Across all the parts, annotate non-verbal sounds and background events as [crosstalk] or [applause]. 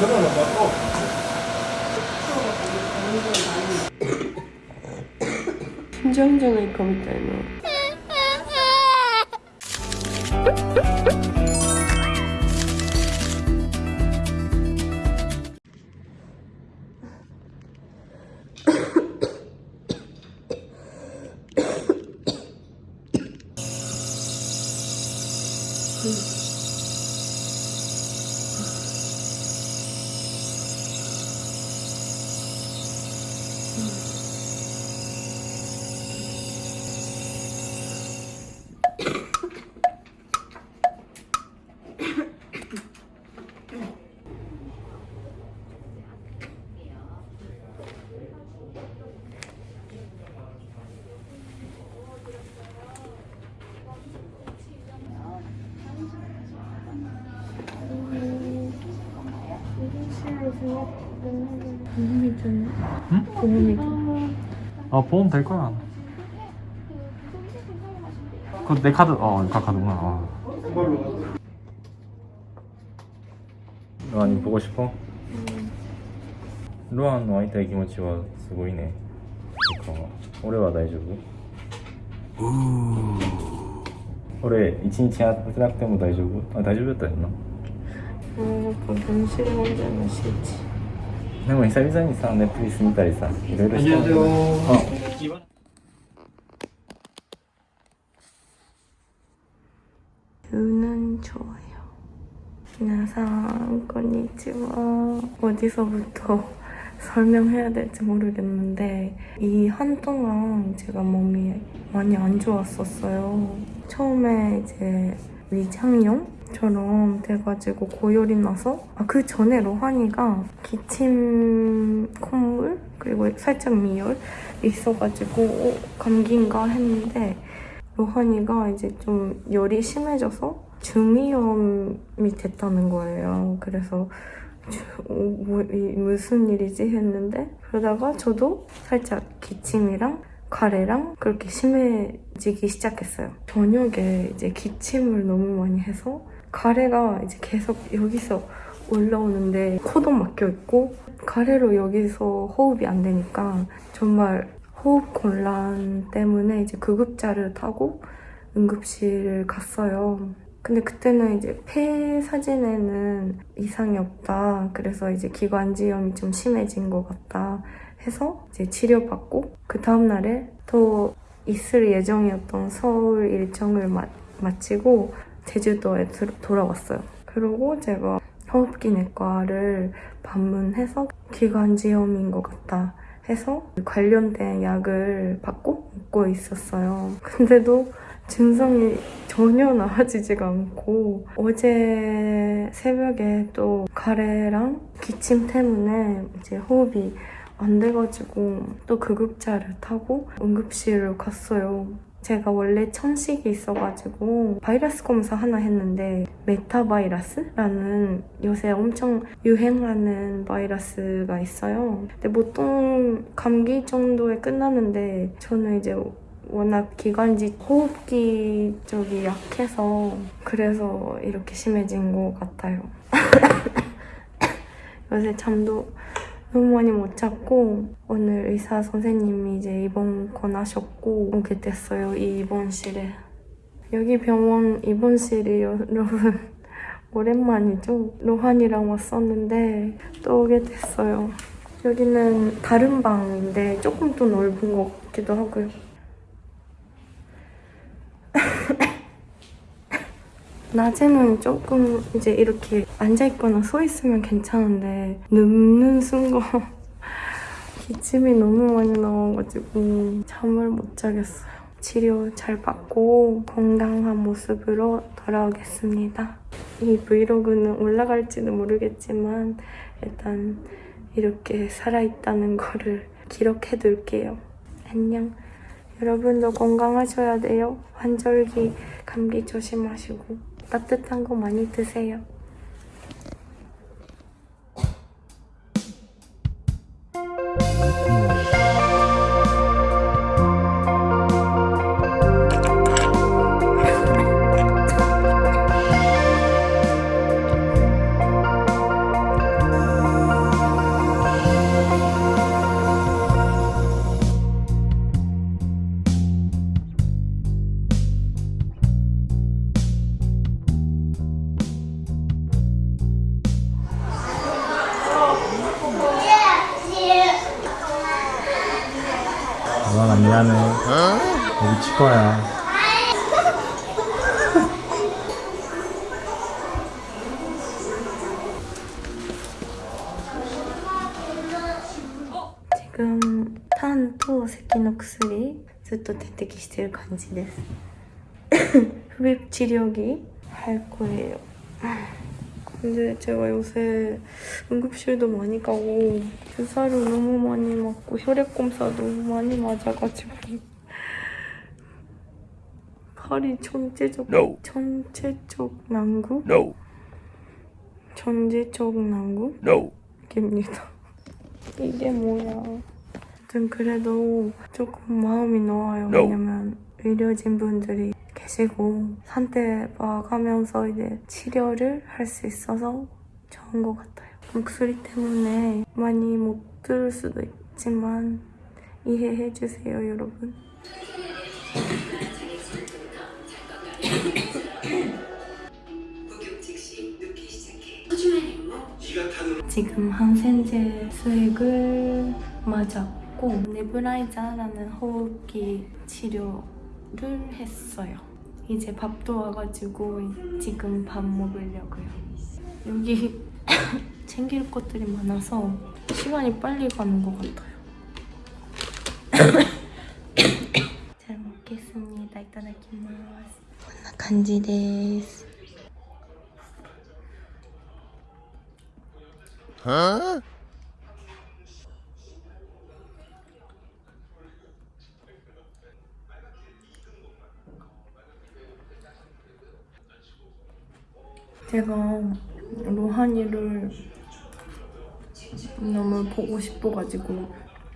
전화는 받고 심장전을 겁니다, 이거. な。 보험이 좀 응? 보험이 좀 아 보험 될 거야. 그 내 카드 어, 그 카드구나. 어. 루안이 보고 싶어? 루안 の会いたい気持ちはすごいね。なんか俺は大丈夫俺一日やってなくても大丈夫あ大丈夫だったよな 어, 약간 병실에 혼자는 싫 지 でも久々にさネットフリス見たりさいろいろしてるあ 뷰는 좋아요. 미나상, 건니치와 어디서부터 [laughs] 설명해야 될지 모르겠는데 이 한동안 제가 몸이 많이 안 좋았었어요. 처음에 이제 위장염 처럼 돼가지고 고열이 나서 아, 그 전에 로한이가 기침 콧물 그리고 살짝 미열 있어가지고 어, 감기인가 했는데 로한이가 이제 좀 열이 심해져서 중이염이 됐다는 거예요. 그래서 주- 어, 뭐, 이 무슨 일이지 했는데 그러다가 저도 살짝 기침이랑 가래랑 그렇게 심해지기 시작했어요. 저녁에 이제 기침을 너무 많이 해서 가래가 이제 계속 여기서 올라오는데 코도 막혀 있고 가래로 여기서 호흡이 안 되니까 정말 호흡 곤란 때문에 이제 구급차를 타고 응급실을 갔어요. 근데 그때는 이제 폐 사진에는 이상이 없다. 그래서 이제 기관지염이 좀 심해진 것 같다. 해서 이제 치료받고 그 다음날에 또 있을 예정이었던 서울 일정을 마, 마치고 제주도에 들- 돌아왔어요. 그리고 제가 호흡기 내과를 방문해서 기관지염인 것 같다. 해서 관련된 약을 받고 먹고 있었어요. 근데도 증상이 전혀 나아지지가 않고 어제 새벽에 또 가래랑 기침 때문에 이제 호흡이 안 돼가지고 또 구급차를 타고 응급실을 갔어요. 제가 원래 천식이 있어가지고 바이러스 검사 하나 했는데 메타바이러스라는 요새 엄청 유행하는 바이러스가 있어요. 근데 보통 감기 정도에 끝나는데 저는 이제 워낙 기관지 호흡기 쪽이 약해서 그래서 이렇게 심해진 것 같아요. [laughs] 요새 잠도 너무 많이 못 잤고 오늘 의사 선생님이 이제 입원 권하셨고 오게 됐어요 이 입원실에. 여기 병원 입원실이 여러분 [laughs] 오랜만이죠? 로한이랑 왔었는데 또 오게 됐어요. 여기는 다른 방인데 조금 더 넓은 것 같기도 하고요 낮에는 조금 이제 이렇게 앉아있거나 서있으면 괜찮은데 눕는 순간 [laughs] 기침이 너무 많이 나와가지고 잠을 못 자겠어요. 치료 잘 받고 건강한 모습으로 돌아오겠습니다. 이 브이로그는 올라갈지는 모르겠지만 일단 이렇게 살아있다는 거를 기록해 둘게요. 안녕. 여러분도 건강하셔야 돼요. 환절기 감기 조심하시고 따뜻한 거 많이 드세요. 빗질 간지です [laughs] 흡입 치료기 할 거예요 근데 제가 요새 응급실도 많이 가고 주사를 너무 많이 맞고 혈액 검사 너무 많이 맞아가지고 팔이 전체적 no. 전체적 난구 no. 전체적 난구 no. 입니다 [laughs] 이게 뭐야 아무튼 그래도 조금 마음이 놓아요. No. 왜냐면 의료진 분들이 계시고 상태 봐가면서 이제 치료를 할 수 있어서 좋은 것 같아요. 목소리 때문에 많이 못 들을 수도 있지만 이해해 주세요, 여러분. [coughs] 지금 항생제 수액을 맞 았고 네브라이자라는 호흡기 치료를 했어요. 이제 밥도 와가지고 지금 밥 먹으려고요. 여기 [coughs] 챙길 것들이 많아서 시간이 빨리 가는 것 같아요. [coughs] 잘 먹겠습니다. 이따다키마스. こんな感じです。 Huh? 제가 로하니를 너무 보고 싶어가지고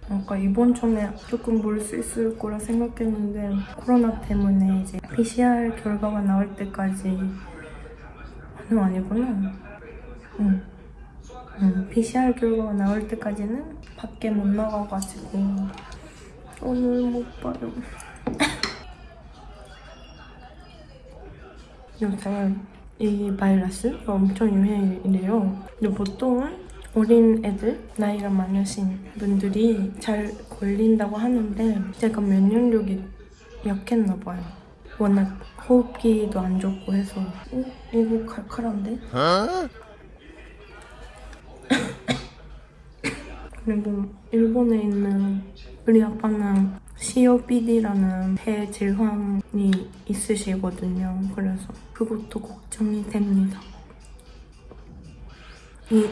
아까 이번 전에 조금 볼 수 있을 거라 생각했는데 코로나 때문에 이제 PCR 결과가 나올 때까지 아니 아니구나 응. 응. PCR 결과가 나올 때까지는 밖에 못 나가가지고 오늘 못 봐요 [laughs] 요새 이 바이러스가 엄청 유행이래요. 근데 보통은 어린 애들, 나이가 많으신 분들이 잘 걸린다고 하는데 제가 면역력이 약했나 봐요. 워낙 호흡기도 안 좋고 해서 어? 이거 칼칼한데? 그리고 일본에 있는 우리 아빠는 COPD라는 폐 질환이 있으시거든요. 그래서 그것도 걱정이 됩니다. 이 [coughs]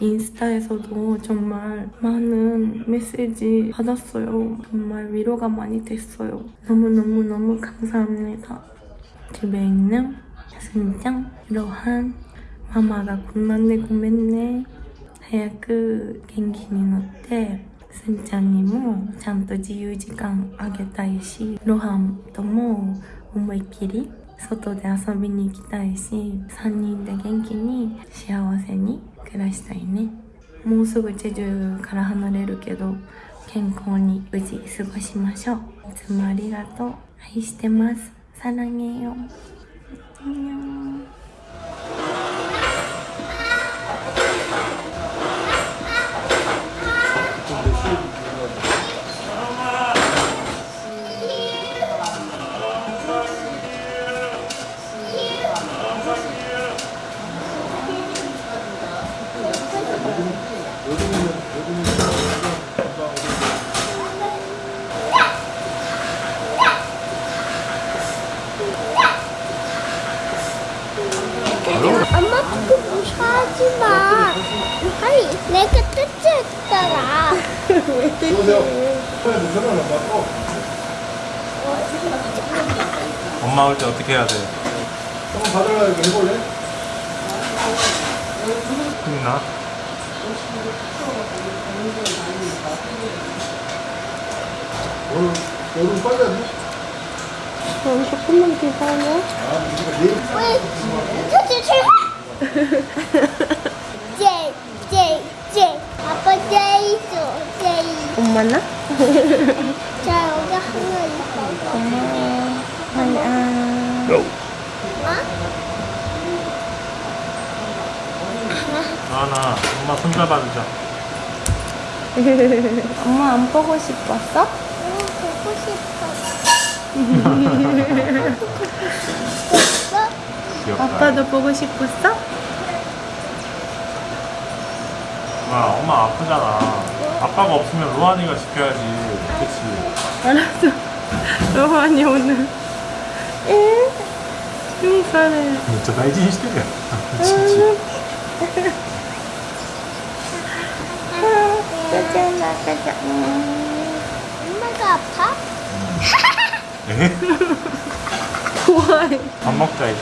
인스타에서도 정말 많은 메시지 받았어요. 정말 위로가 많이 됐어요. 너무너무너무 감사합니다. 집에 있는 승장, 로한, 마마가 군만네 고맨네 早く元気になってすんちゃんにもちゃんと自由時間あげたいしロハンとも思いっきり外で遊びに行きたいし3人で元気に幸せに暮らしたいね。もうすぐチェジュから離れるけど健康に無事過ごしましょう。いつもありがとう。愛してます。さらげよ 무시하지 마. 아니, 내가 뜯었더라. 엄마 올 때 어떻게 해야 돼? 한번 이거 해볼래? 힘나? 오늘 여름 빨리 하지? 그럼 조금만 기다려 왜? 저기 출발. [laughs] 제이, 제이, 제이. 아빠 제이 줘, 엄마나? 자, 여기 하나 있어. 고마워 하야 No. 어? 아나 엄마 손 잡아주자 엄마 안 보고 싶었어? 응, 보고 싶어. 귀엽다. 아빠도 보고 싶었어? 와 엄마 아프잖아. 아빠가 없으면 로한이가 지켜야지. 그치? 알았어. 로한이 오늘. 에? 흉사래. 진짜 다이지 시대 가자, 가자. 엄마가 아파? [laughs] 좋아해. 밥 먹자 이제.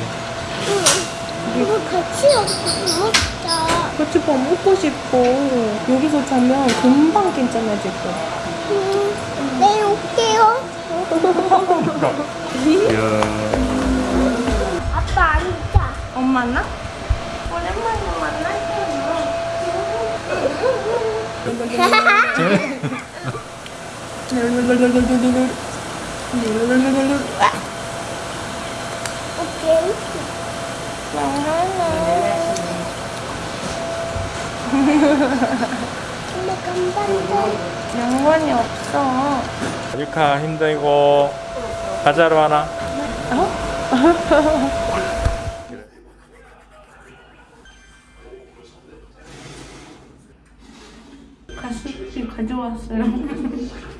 이거 같이 먹자. 같이 밥 먹고 싶어. 여기서 자면 금방 괜찮아질 거야. 응, 네, 올게요. 아빠 앉아. 엄마 나? 오랜만에 만나요. [laughs] 오케이. 엄마 간단해. 양반이 없어. 유카 힘들고 가자로 하나. 가습기 가져왔어요. [laughs]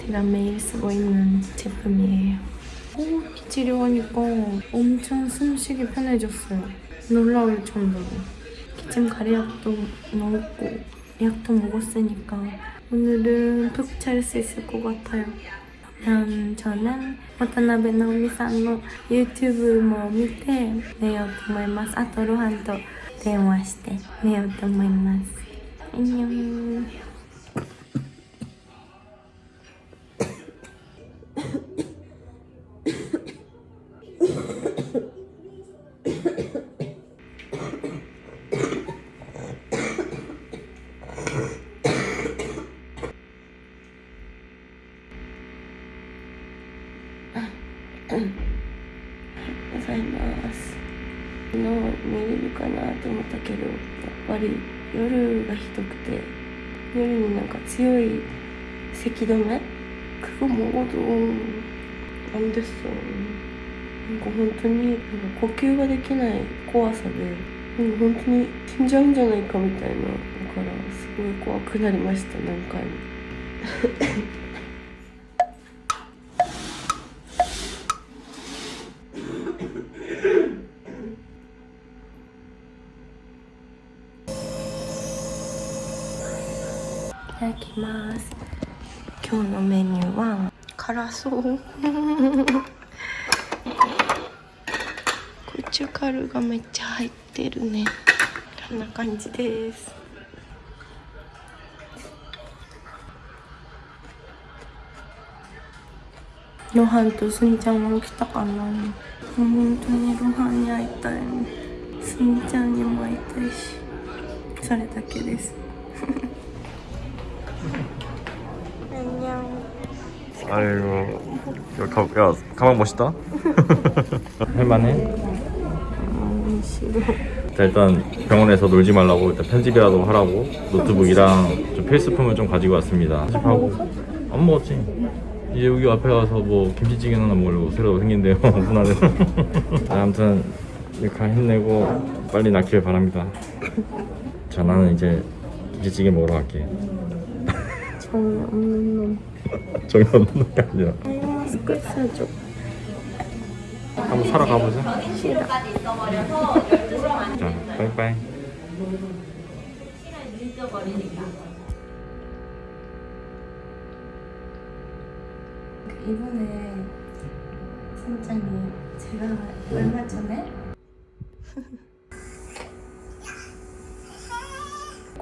제가 매일 쓰고 있는 제품이에요. 호흡기 치료하니까 엄청 숨쉬기 편해졌어요. 놀라울 정도로. 기침 가래약도 넣었고 약도 먹었으니까 오늘은 푹 잘 수 있을 것 같아요. 그럼 저는渡辺直美さんの YouTube も見て寝ようと思います。あとロハンと電話して寝ようと思います。アン 咳止め그거먹어도안됐어なんか本当になんか呼吸ができない怖さでなんか本当に死んじゃうんじゃないかみたいなだからすごい怖くなりました何回もいただきます 今日のメニューは辛そう。ゴチュカルがめっちゃ入ってるね。こんな感じです。ロハンとスンちゃんは起きたかな。本当にロハンに会いたい。スンちゃんにも会いたいしそれだけです。 아이고. 야, 가, 야 가방 멋있다. [laughs] 할만해? 음, 싫어 자, 일단 병원에서 놀지 말라고 일단 편집이라도 하라고 노트북이랑 좀 필수품을 좀 가지고 왔습니다. 편집하고 안 먹었지. 이제 여기 앞에 가서 뭐 김치찌개나 하나 먹으려고 새로 생긴데요. 분하네. [laughs] 아무튼 이렇게 힘내고 빨리 낫길 바랍니다. 자, 나는 이제 김치찌개 먹으러 갈게. 정이 없는 놈 정이 없는 게 아니라 아이 마스크 사줘 한번 사러 가보자. 싫어 자, 빠이빠이. 이번에 선장이 제가 얼마 전에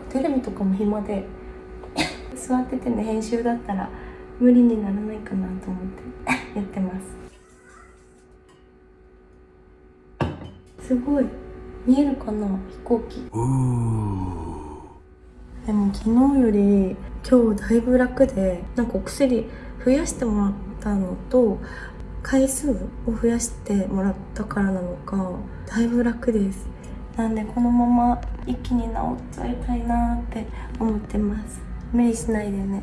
テレビとかも暇で座っててね編集だったら [laughs] 無理にならないかなと思って。[laughs] やってます。すごい。見えるかな？飛行機。でも昨日より今日だいぶ楽でなんかお薬増やしてもらったのと回数を増やしてもらったからなのかだいぶ楽です。なんでこのまま一気に治っちゃいたいなって思ってます。無理しないでね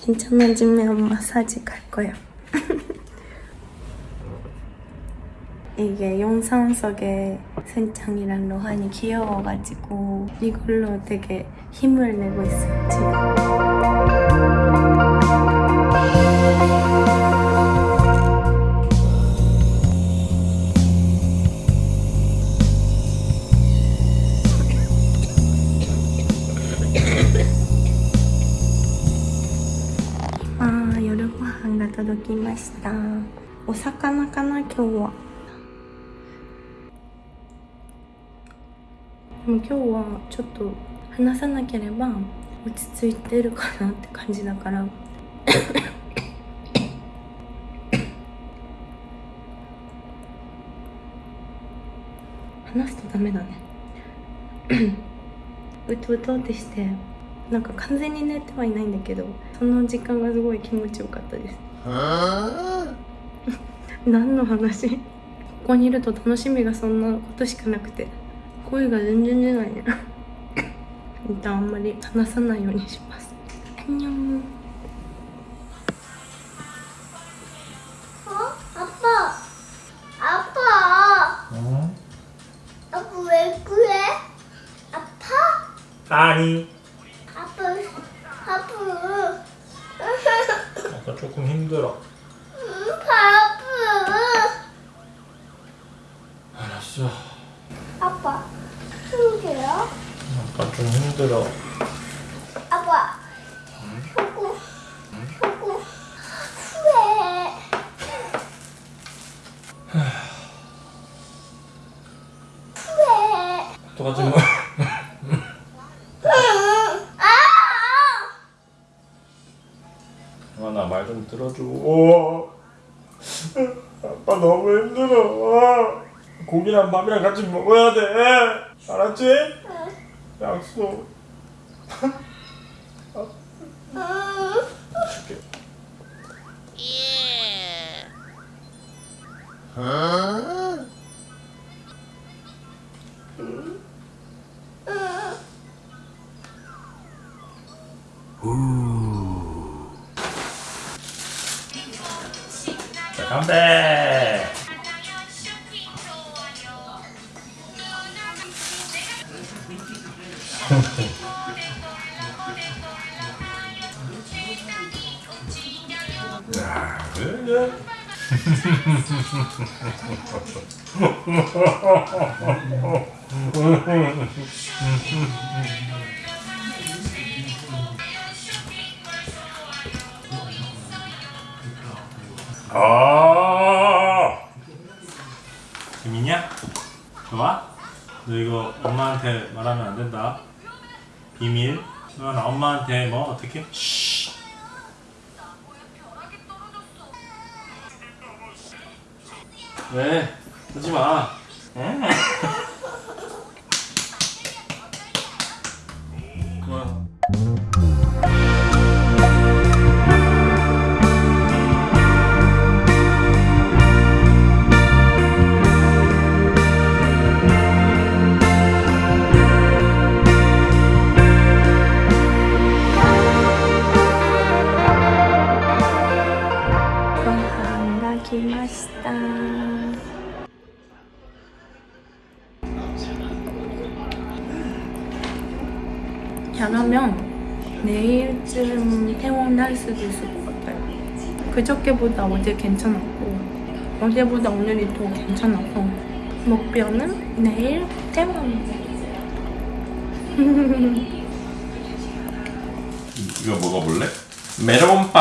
괜찮아지면 마사지 갈 거예요. 이게 영상 속에 센창이랑 로한이 귀여워가지고 이걸로 되게 힘을 내고 있어요 지금 きました。お魚かな今日は。でも今日はちょっと話さなければ落ち着いてるかなって感じだから。話すとダメだね。うとうとってしてなんか完全に寝てはいないんだけどその時間がすごい気持ちよかったです。何の話？ここにいると楽しみがそんなことしかなくて。声が全然出ないね。一旦あんまり話さないようにします。あんにょん？あアパアパアパめ 조금 힘들어. 알았어 아빠. 힘들어? 아까 좀 힘들어 아빠. 조금. 조금. 후회. 후회. 어떡하지 뭐 아! 아나 말 좀 들어줘 오. 아빠 너무 힘들어 고기랑 밥이랑 같이 먹어야 돼 알았지? 약속 응. 줄게 자 담배 야, [laughs] 그래. [laughs] [laughs] 아 재밌냐? 좋아? 너 이거 엄마한테 말하면 안 된다. 비밀. 너나 엄마한테 뭐 어떻게? 왜? 하지 마. 응? 잘하면 내일쯤 퇴원할 수도 있을 것 같아요. 그저께보다 어제 괜찮았고 어제보다 오늘이 더 괜찮아서 목표는 내일 퇴원. [laughs] 이거 먹어볼래? 메론빵.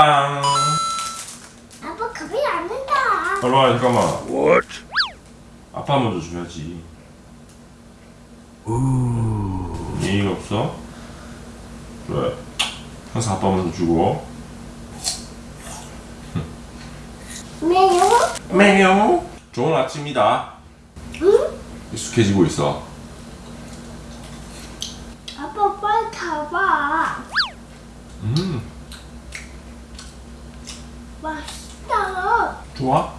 아빠 가만히 안 된다. 잠깐만 잠깐만. What? 아빠 먼저 줘야지. 우 예의가 없어? 그래. 항상 아빠 먼저 주고. 매요? 매요. 좋은 아침이다. 익숙해지고 있어. 아빠 빨리 가봐. 음, 맛있다. 좋아?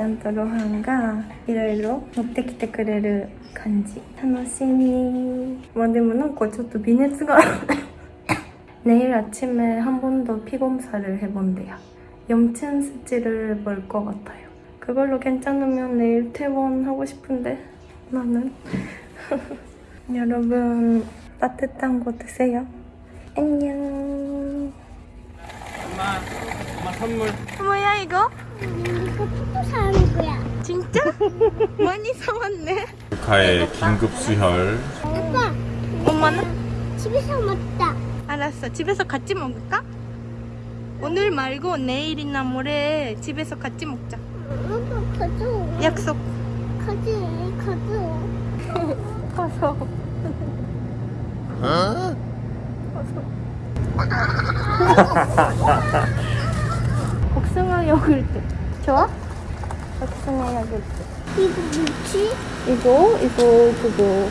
んちゃんとロハンがいろいろ持ってきてくれる感じ楽しみまあでもなんかちょっと微熱が 내일 아침에 한 번 더 피검사를 해본대요 염증 수치를 볼 것 같아요 그걸로 괜찮으면 내일 퇴원하고 싶은데 나는 [laughs] 여러분 따뜻한 거 드세요 안녕 엄마, 엄마 선물. 뭐야 이거? 사는 거야. 진짜? [laughs] 많이 사왔네 루카의 긴급 수혈. 아빠, 엄마는? 집에서 먹자. 알았어. 집에서 같이 먹을까? 오늘 말고 내일이나 모레 집에서 같이 먹자. 아빠, 가져. 약속. 가지, 가져. [laughs] 가서. [laughs] 복숭아 요구르트. 좋아? 복숭아 요구르트. 이거 뭐지? 이거, 이거, 그거.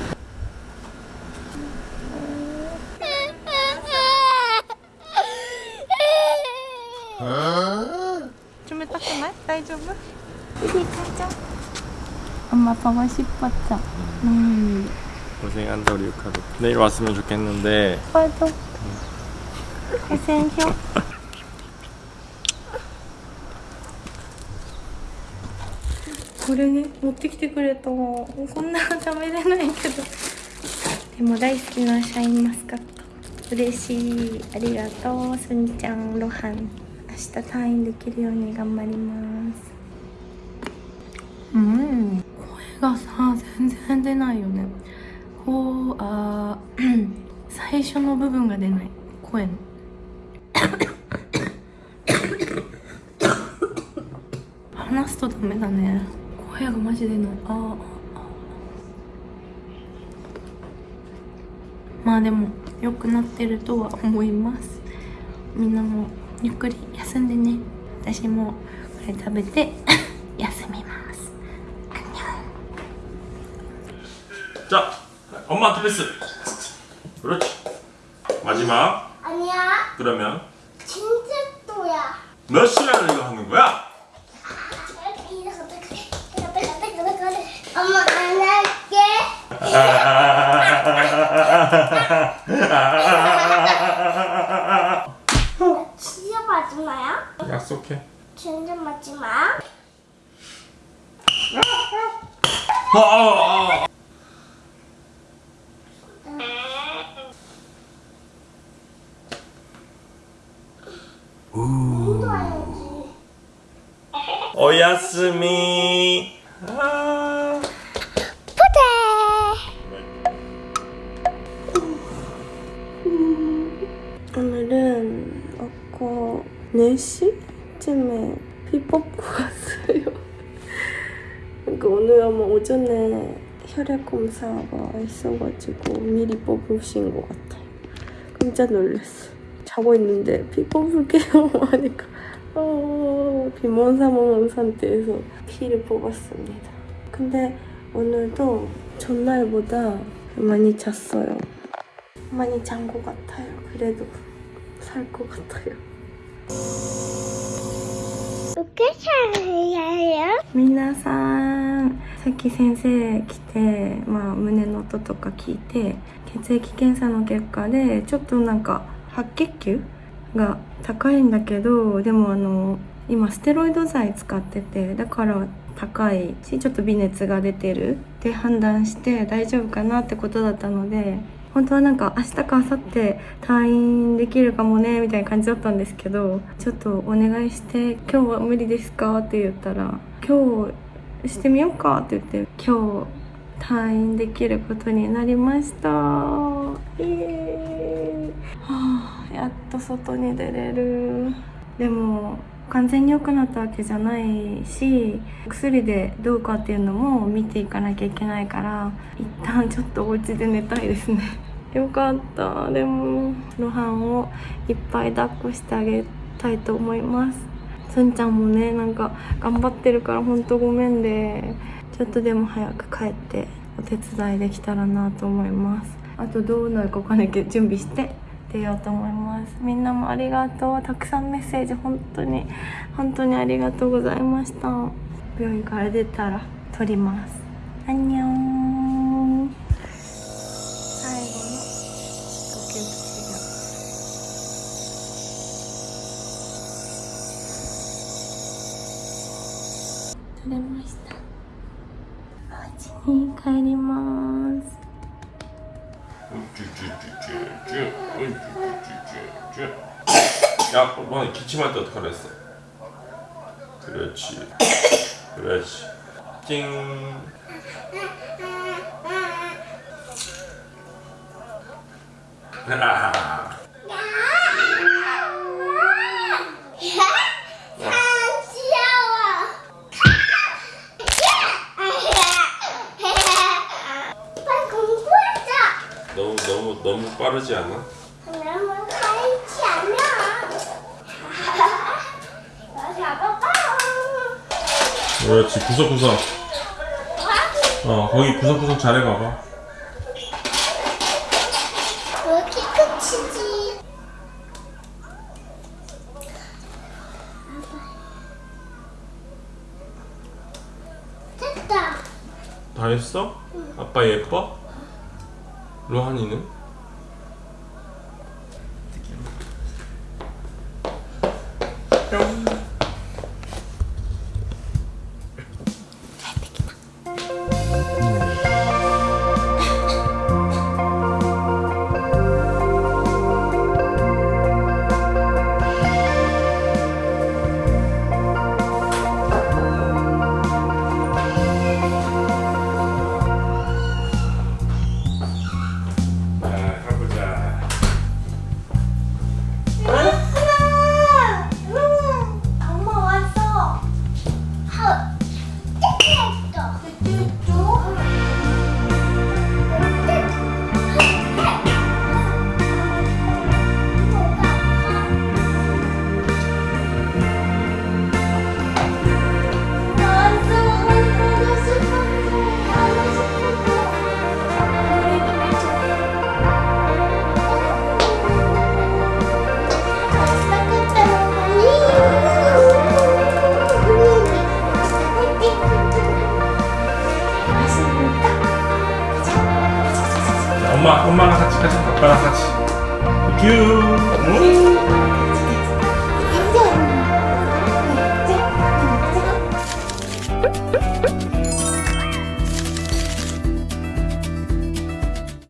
좀 그만? 다이丈夫? 이리 가자. 엄마 보고 싶었죠? 음. 고생한다 우리 루카도. 내일 왔으면 좋겠는데 오빠도. 고생해. [laughs] これね持ってきてくれた。こんな食べれないけど。でも大好きなシャインマスカット。嬉しい。ありがとう。すんちゃんロハン明日退院できるように頑張ります。うん。声がさ全然出ないよね。こうあー [laughs] 最初の部分が出ない。声の。[laughs] 話すとダメだね早くマジでのああまあでも良くなってるとは思います。みんなもゆっくり休んでね。私もこれ食べて [laughs] 休みます。じゃあ엄마한테패스그렇지마지 막。 아니 야。 그러 면。 진짜 또 야。 몇 시간을 이거 하는 거 야? 엄마 안 할게. 진짜 마지막이야? 약속해. 진짜 마지막? 오야스미. 4시쯤에 피법고 갔어요. 그러니까 오늘 아마 오전에 혈액 검사가 있어가지고 미리 뽑으신 것 같아요. 깜짝 놀랐어. 자고 있는데 피 뽑을게요 [laughs] 하니까 어, 비몽사몽한 상태에서 피를 뽑았습니다. 근데 오늘도 전날보다 많이 잤어요. 많이 잔 것 같아요. 그래도 살 것 같아요. 皆さんさっき先生来て、まあ、胸の音とか聞いて血液検査の結果でちょっとなんか白血球が高いんだけどでもあの今ステロイド剤使っててだから高いしちょっと微熱が出てるって判断して大丈夫かなってことだったので本当はなんか明日か明後日退院できるかもねみたいな感じだったんですけどちょっとお願いして「今日は無理ですか?」って言ったら「今日してみようか」って言って今日退院できることになりましたイエーイ、はあ、やっと外に出れるでも完全に良くなったわけじゃないし薬でどうかっていうのも見ていかなきゃいけないから一旦ちょっとお家で寝たいですね。[laughs] よかった。でも露伴をいっぱい抱っこしてあげたいと思います。すんちゃんもねなんか頑張ってるからほんとごめんでちょっとでも早く帰ってお手伝いできたらなと思います。あとどうなるかわかんないけど準備して。出ようと思います。みんなもありがとう。たくさんメッセージ本当に本当にありがとうございました。病院から出たら撮ります。アンニョン。 그렇지 구석구석. 어 거기 구석구석 잘해 봐봐. 여기 끝이지. 됐다. 다 했어? 아빠 예뻐? 로한이는?